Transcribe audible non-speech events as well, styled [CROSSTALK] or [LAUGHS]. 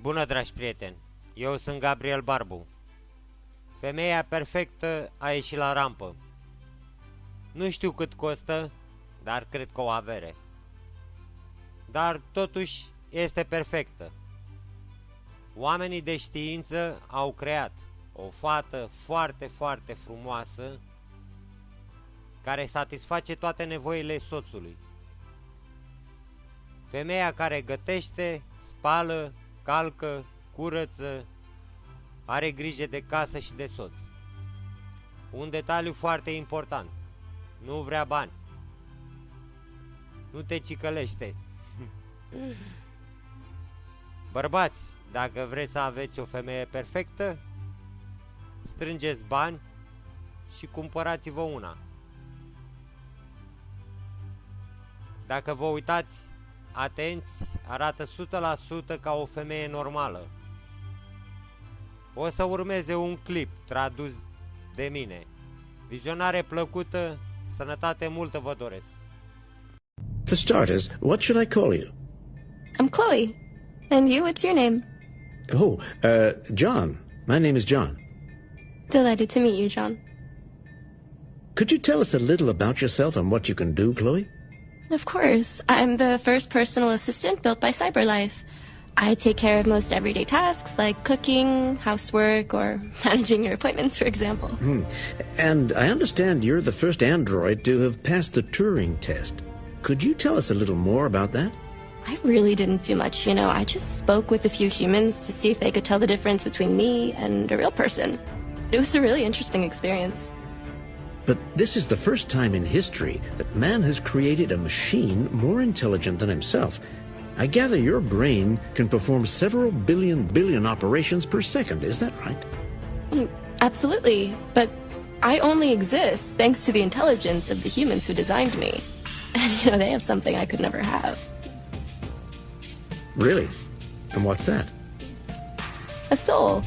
Bună, dragi prieteni! Eu sunt Gabriel Barbu. Femeia perfectă a ieșit la rampă. Nu știu cât costă, dar cred că o avere. Dar totuși este perfectă. Oamenii de știință au creat o fată foarte, foarte frumoasă care satisface toate nevoile soțului. Femeia care gătește, spală, calcă, curăță, are grijă de casă și de soț. Un detaliu foarte important. Nu vrea bani. Nu te cicălește. [LAUGHS] Bărbați, dacă vreți să aveți o femeie perfectă, strângeți bani și cumpărați-vă una. Dacă vă uitați atenți, arată 100% ca o femeie normală. O să urmeze un clip tradus de mine. Vizionare plăcută, sănătate multă vă doresc. For starters, what should I call you? I'm Chloe. And you, what's your name? Oh, uh, John. My name is John. Delighted to meet you, John. Could you tell us a little about yourself and what you can do, Chloe? Of course. I'm the first personal assistant built by CyberLife. I take care of most everyday tasks like cooking, housework, or [LAUGHS] managing your appointments, for example. Hmm. And I understand you're the first android to have passed the Turing test. Could you tell us a little more about that? I really didn't do much, you know. I just spoke with a few humans to see if they could tell the difference between me and a real person. It was a really interesting experience. But this is the first time in history that man has created a machine more intelligent than himself. I gather your brain can perform several billion billion operations per second, is that right? Mm, absolutely, but I only exist thanks to the intelligence of the humans who designed me. [LAUGHS] And, you know, they have something I could never have. Really? And what's that? A soul.